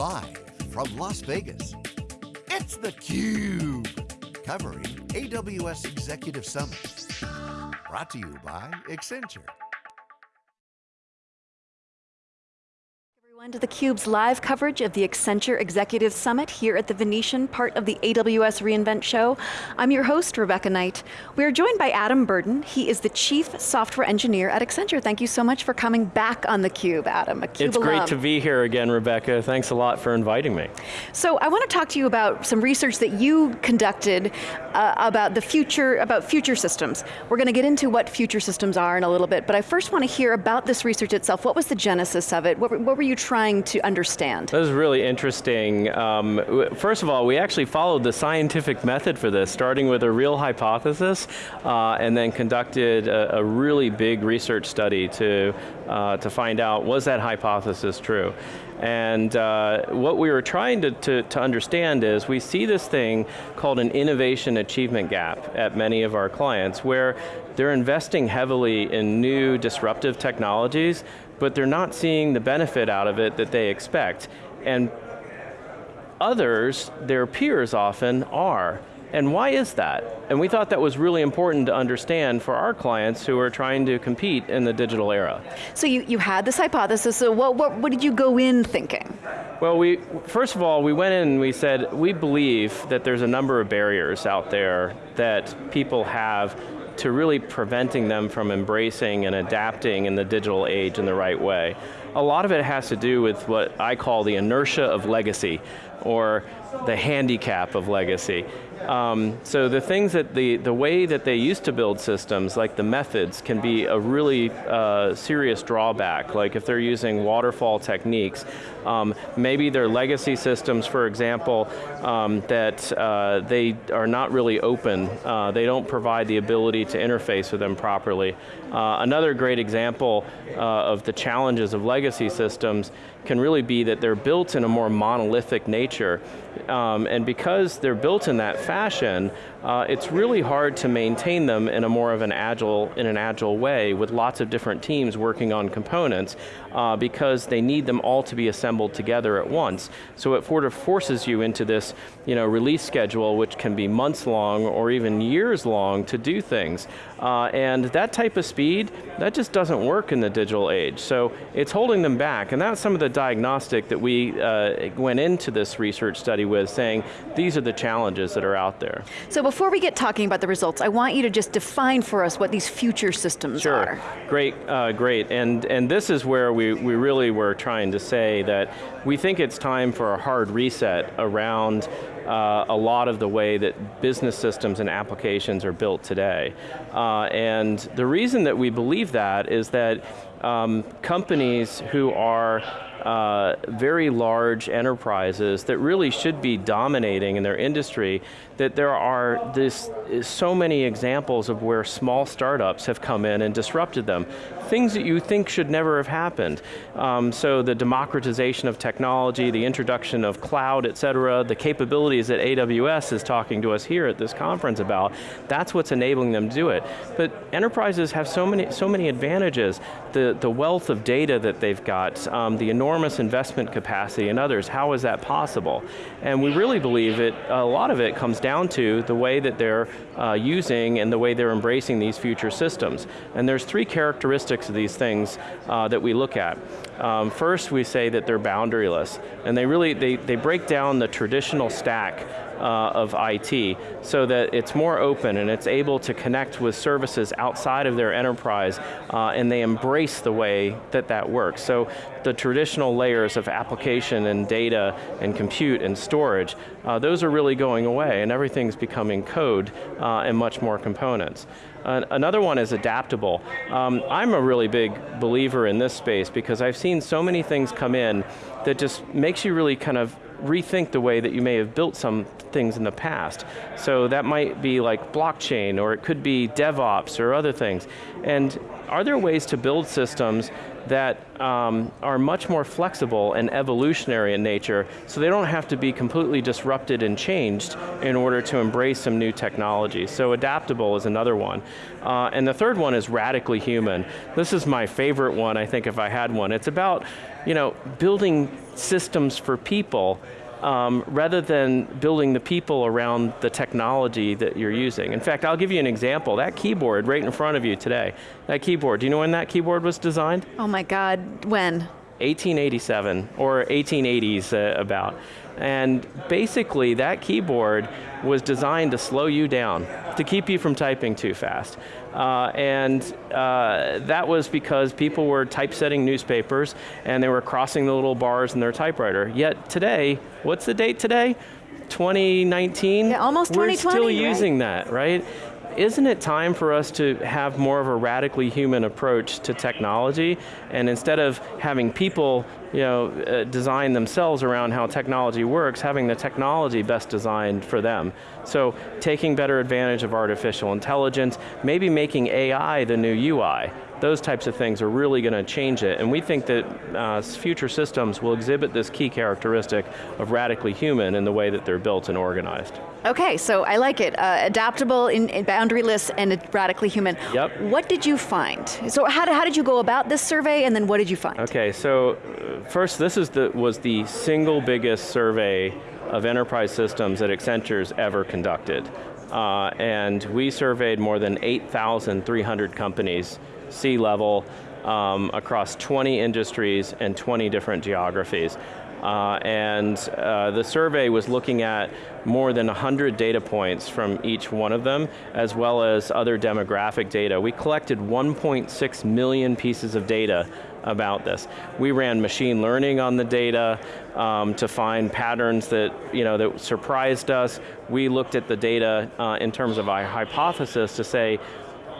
Live from Las Vegas, it's theCUBE, covering AWS Executive Summit. Brought to you by Accenture. To theCUBE's live coverage of the Accenture Executive Summit here at the Venetian, part of the AWS reInvent show. I'm your host, Rebecca Knight. We're joined by Adam Burden. He is the Chief Software Engineer at Accenture. Thank you so much for coming back on theCUBE, Adam, a CUBE It's alum. great to be here again, Rebecca. Thanks a lot for inviting me. So I want to talk to you about some research that you conducted uh, about the future, about future systems. We're going to get into what future systems are in a little bit, but I first want to hear about this research itself. What was the genesis of it? What, what were you trying to understand? That was really interesting. Um, first of all, we actually followed the scientific method for this, starting with a real hypothesis, uh, and then conducted a, a, really big research study to, uh, to find out, was that hypothesis true? And uh, what we were trying to, to, to, understand is we see this thing called an innovation achievement gap at many of our clients where they're investing heavily in new disruptive technologies, but they're not seeing the benefit out of it that they expect. And others, their peers often, are. And why is that? And we thought that was really important to understand for our clients who are trying to compete in the digital era. So you, you had this hypothesis, so what, what, what did you go in thinking? Well, we, first of all, we went in and we said, we believe that there's a number of barriers out there that people have to really preventing them from embracing and adapting in the digital age in the right way. A lot of it has to do with what I call the inertia of legacy, or the handicap of legacy. Um, so the things that the, the way that they used to build systems, like the methods, can be a really uh, serious drawback. Like if they're using waterfall techniques, um, maybe their legacy systems, for example, um, that uh, they are not really open. Uh, they don't provide the ability to interface with them properly. Uh, another great example uh, of the challenges of legacy systems can really be that they're built in a more monolithic nature. Um, and because they're built in that fashion, uh, it's really hard to maintain them in a more of an agile, in an agile way with lots of different teams working on components uh, because they need them all to be assembled together at once. So it sort of forces you into this you know, release schedule which can be months long or even years long to do things. Uh, and that type of speed, that just doesn't work in the digital age. So it's holding them back and that's some of the diagnostic that we uh, went into this research study with saying these are the challenges that are out there. So before we get talking about the results, I want you to just define for us what these future systems sure. are. Sure, great, uh, great. And, and this is where we, we really were trying to say that we think it's time for a hard reset around uh, a lot of the way that business systems and applications are built today. Uh, and the reason that we believe that is that um, companies who are uh, very large enterprises that really should be dominating in their industry, that there are this, so many examples of where small startups have come in and disrupted them. Things that you think should never have happened. Um, so the democratization of technology, the introduction of cloud, et cetera, the capabilities that AWS is talking to us here at this conference about, that's what's enabling them to do it. But enterprises have so many, so many advantages. The, the wealth of data that they've got, um, the enormous investment capacity and others, how is that possible? And we really believe it, a lot of it comes down to the way that they're uh, using and the way they're embracing these future systems. And there's three characteristics of these things uh, that we look at. Um, first, we say that they're boundaryless, and they really, they, they break down the traditional stack uh, of IT so that it's more open and it's able to connect with services outside of their enterprise uh, and they embrace the way that that works. So the traditional layers of application and data and compute and storage, uh, those are really going away and everything's becoming code uh, and much more components. Another one is adaptable. Um, I'm a really big believer in this space because I've seen so many things come in that just makes you really kind of rethink the way that you may have built some things in the past. So that might be like blockchain, or it could be DevOps, or other things. And are there ways to build systems that um, are much more flexible and evolutionary in nature, so they don't have to be completely disrupted and changed in order to embrace some new technology. So adaptable is another one. Uh, and the third one is radically human. This is my favorite one, I think, if I had one. It's about you know, building systems for people um, rather than building the people around the technology that you're using. In fact, I'll give you an example. That keyboard right in front of you today, that keyboard, do you know when that keyboard was designed? Oh my God, when? 1887, or 1880s uh, about. And basically that keyboard was designed to slow you down, to keep you from typing too fast. Uh, and uh, that was because people were typesetting newspapers and they were crossing the little bars in their typewriter. Yet today, what's the date today? 2019? Yeah, almost 2020, We're still using that, right? isn't it time for us to have more of a radically human approach to technology and instead of having people you know, uh, design themselves around how technology works, having the technology best designed for them. So taking better advantage of artificial intelligence, maybe making AI the new UI, those types of things are really going to change it. And we think that uh, future systems will exhibit this key characteristic of radically human in the way that they're built and organized. Okay, so I like it. Uh, adaptable, in, in boundaryless, and radically human. Yep. What did you find? So how did, how did you go about this survey, and then what did you find? Okay, so uh, first, this is the, was the single biggest survey of enterprise systems that Accenture's ever conducted. Uh, and we surveyed more than 8,300 companies C-level um, across 20 industries and 20 different geographies. Uh, and uh, the survey was looking at more than 100 data points from each one of them, as well as other demographic data. We collected 1.6 million pieces of data about this. We ran machine learning on the data um, to find patterns that, you know, that surprised us. We looked at the data uh, in terms of our hypothesis to say,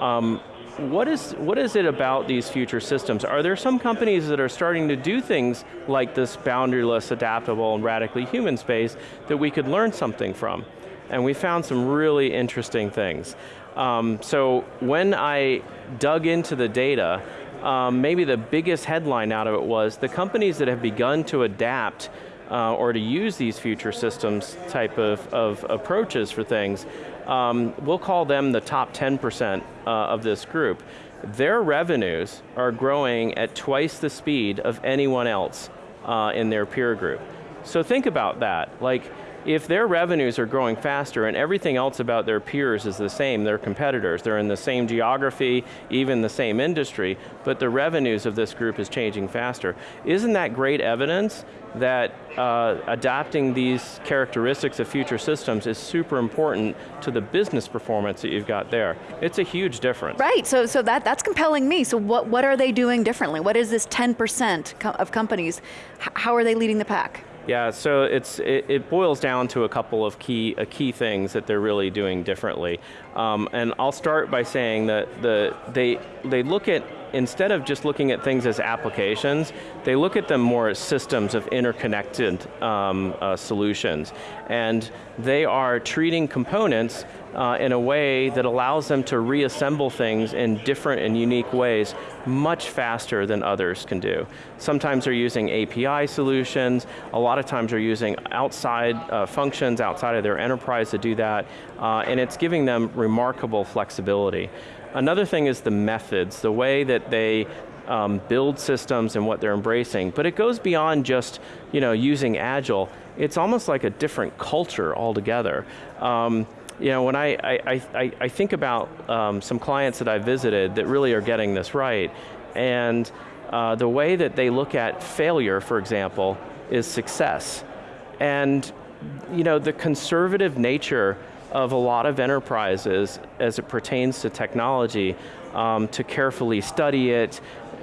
um, what is, what is it about these future systems? Are there some companies that are starting to do things like this boundaryless, adaptable, and radically human space that we could learn something from? And we found some really interesting things. Um, so when I dug into the data, um, maybe the biggest headline out of it was the companies that have begun to adapt uh, or to use these future systems type of, of approaches for things um, we'll call them the top 10% uh, of this group. Their revenues are growing at twice the speed of anyone else uh, in their peer group. So think about that. Like, if their revenues are growing faster and everything else about their peers is the same, their competitors, they're in the same geography, even the same industry, but the revenues of this group is changing faster. Isn't that great evidence that uh, adapting these characteristics of future systems is super important to the business performance that you've got there. It's a huge difference. Right, so, so that, that's compelling me. So what, what are they doing differently? What is this 10% of companies? How are they leading the pack? Yeah, so it's, it, it, boils down to a couple of key, key things that they're really doing differently. Um, and I'll start by saying that the, they, they look at instead of just looking at things as applications, they look at them more as systems of interconnected um, uh, solutions. And they are treating components uh, in a way that allows them to reassemble things in different and unique ways much faster than others can do. Sometimes they're using API solutions, a lot of times they're using outside uh, functions outside of their enterprise to do that, uh, and it's giving them remarkable flexibility. Another thing is the methods, the way that they um, build systems and what they're embracing, but it goes beyond just you know, using Agile. It's almost like a different culture altogether. Um, you know, when I, I, I, I think about um, some clients that I visited that really are getting this right, and uh, the way that they look at failure, for example, is success. And you know, the conservative nature of a lot of enterprises as it pertains to technology um, to carefully study it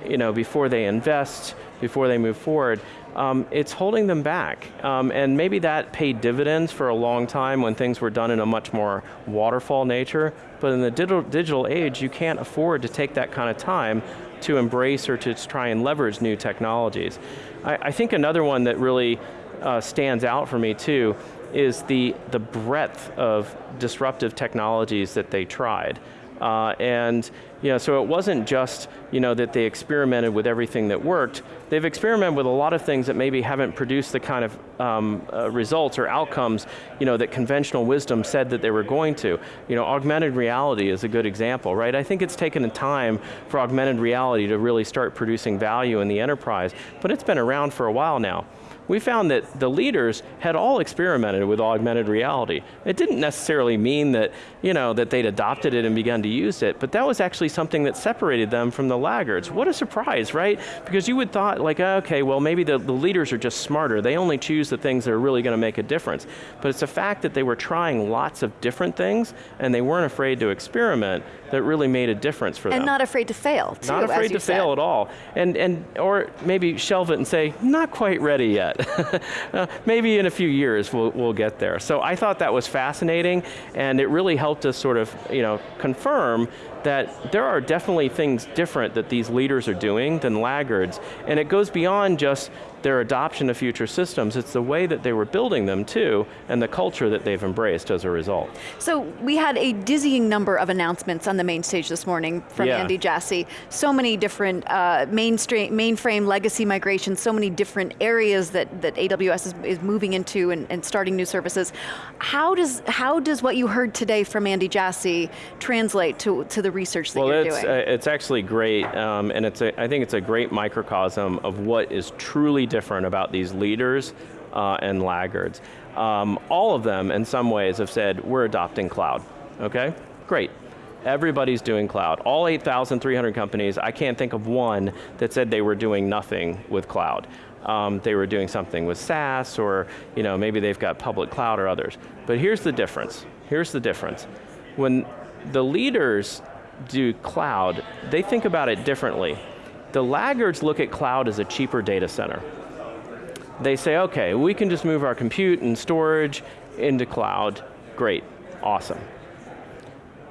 you know, before they invest, before they move forward, um, it's holding them back. Um, and maybe that paid dividends for a long time when things were done in a much more waterfall nature, but in the digital, digital age, you can't afford to take that kind of time to embrace or to try and leverage new technologies. I, I think another one that really uh, stands out for me too is the, the breadth of disruptive technologies that they tried. Uh, and You know, so it wasn't just you know, that they experimented with everything that worked, they've experimented with a lot of things that maybe haven't produced the kind of um, uh, results or outcomes you know, that conventional wisdom said that they were going to. You know, augmented reality is a good example, right? I think it's taken a time for augmented reality to really start producing value in the enterprise, but it's been around for a while now we found that the leaders had all experimented with augmented reality. It didn't necessarily mean that, you know, that they'd adopted it and begun to use it, but that was actually something that separated them from the laggards. What a surprise, right? Because you would thought like, okay, well maybe the, the leaders are just smarter. They only choose the things that are really going to make a difference. But it's the fact that they were trying lots of different things and they weren't afraid to experiment that really made a difference for and them. And not afraid to fail, too, Not afraid to said. fail at all. And, and, or maybe shelve it and say, not quite ready yet. uh, maybe in a few years we'll, we'll get there. So I thought that was fascinating, and it really helped us sort of you know, confirm that there are definitely things different that these leaders are doing than laggards, and it goes beyond just their adoption of future systems, it's the way that they were building them too, and the culture that they've embraced as a result. So we had a dizzying number of announcements on the main stage this morning from yeah. Andy Jassy. So many different uh, mainframe legacy migrations, so many different areas that, that AWS is, is moving into and, and, starting new services. How does, how does what you heard today from Andy Jassy translate to, to the research that well, you're it's, doing? Uh, it's actually great, um, and it's a, I think it's a great microcosm of what is truly different about these leaders uh, and laggards. Um, all of them, in some ways, have said, we're adopting cloud, okay? Great. Everybody's doing cloud. All 8,300 companies, I can't think of one that said they were doing nothing with cloud. Um, they were doing something with SaaS, or you know, maybe they've got public cloud or others. But here's the difference. Here's the difference. When the leaders do cloud, they think about it differently. The laggards look at cloud as a cheaper data center they say, okay, we can just move our compute and storage into cloud. Great, awesome.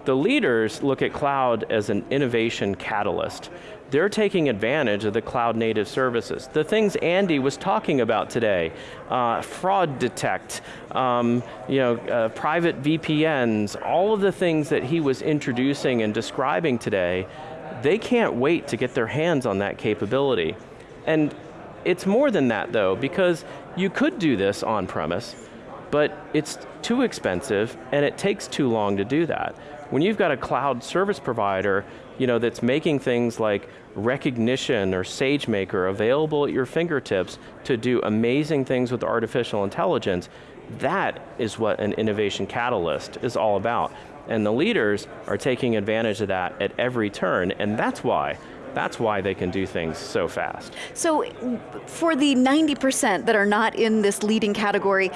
The leaders look at cloud as an innovation catalyst. They're taking advantage of the cloud native services. The things Andy was talking about today, uh, fraud detect, um, you know, uh, private VPNs, all of the things that he was introducing and describing today, they can't wait to get their hands on that capability. And it's more than that though, because you could do this on premise, but it's too expensive and it takes too long to do that. When you've got a cloud service provider you know, that's making things like Rekognition or SageMaker available at your fingertips to do amazing things with artificial intelligence, that is what an innovation catalyst is all about. And the leaders are taking advantage of that at every turn, and that's why that's why they can do things so fast. So for the 90% that are not in this leading category,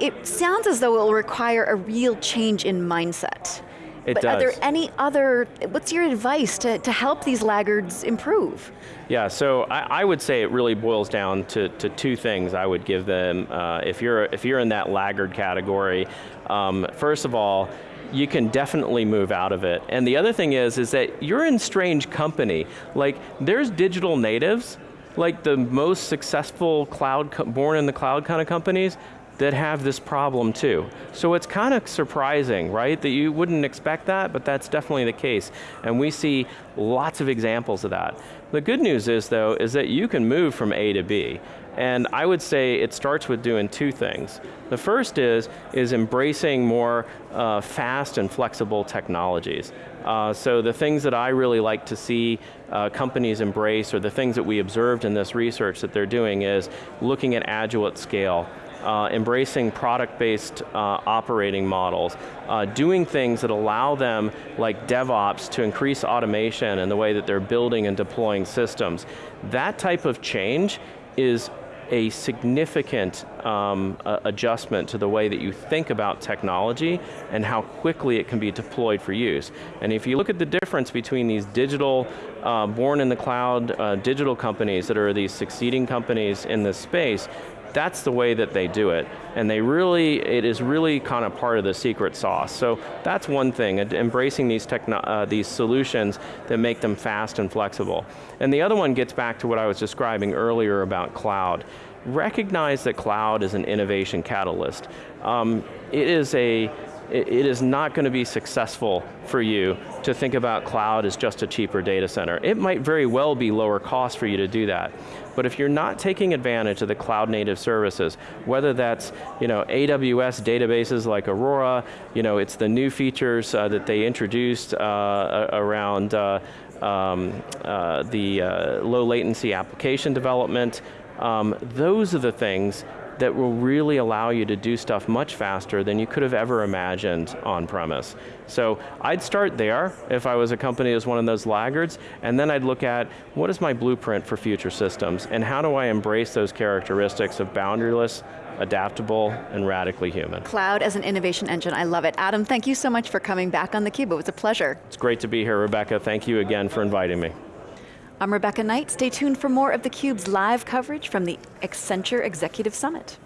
it sounds as though it will require a real change in mindset. It but does. are there any other, what's your advice to, to help these laggards improve? Yeah, so I, I would say it really boils down to, to two things I would give them. Uh, if, you're, if you're in that laggard category, um, first of all, you can definitely move out of it. And the other thing is, is that you're in strange company. Like, there's digital natives, like the most successful cloud, born in the cloud kind of companies, that have this problem too. So it's kind of surprising, right? That you wouldn't expect that, but that's definitely the case. And we see lots of examples of that. The good news is though, is that you can move from A to B. And I would say it starts with doing two things. The first is, is embracing more uh, fast and flexible technologies. Uh, so the things that I really like to see uh, companies embrace, or the things that we observed in this research that they're doing is looking at agile at scale uh, embracing product-based uh, operating models, uh, doing things that allow them, like DevOps, to increase automation in the way that they're building and deploying systems. That type of change is a significant um, adjustment to the way that you think about technology and how quickly it can be deployed for use. And if you look at the difference between these digital, uh, born in the cloud, uh, digital companies that are these succeeding companies in this space, that's the way that they do it. And they really, it is really kind of part of the secret sauce. So that's one thing, embracing these, uh, these solutions that make them fast and flexible. And the other one gets back to what I was describing earlier about cloud. Recognize that cloud is an innovation catalyst. Um, it is a it, is not going to be successful for you to think about cloud as just a cheaper data center. It might very well be lower cost for you to do that. But if you're not taking advantage of the cloud native services, whether that's you know, AWS databases like Aurora, you know, it's the new features uh, that they introduced uh, around uh, um, uh, the uh, low latency application development, um, those are the things that will really allow you to do stuff much faster than you could have ever imagined on premise. So I'd start there if I was a company as one of those laggards, and then I'd look at what is my blueprint for future systems, and how do I embrace those characteristics of boundaryless, adaptable, and radically human. Cloud as an innovation engine, I love it. Adam, thank you so much for coming back on theCUBE, it was a pleasure. It's great to be here, Rebecca. Thank you again for inviting me. I'm Rebecca Knight. Stay tuned for more of theCUBE's live coverage from the Accenture Executive Summit.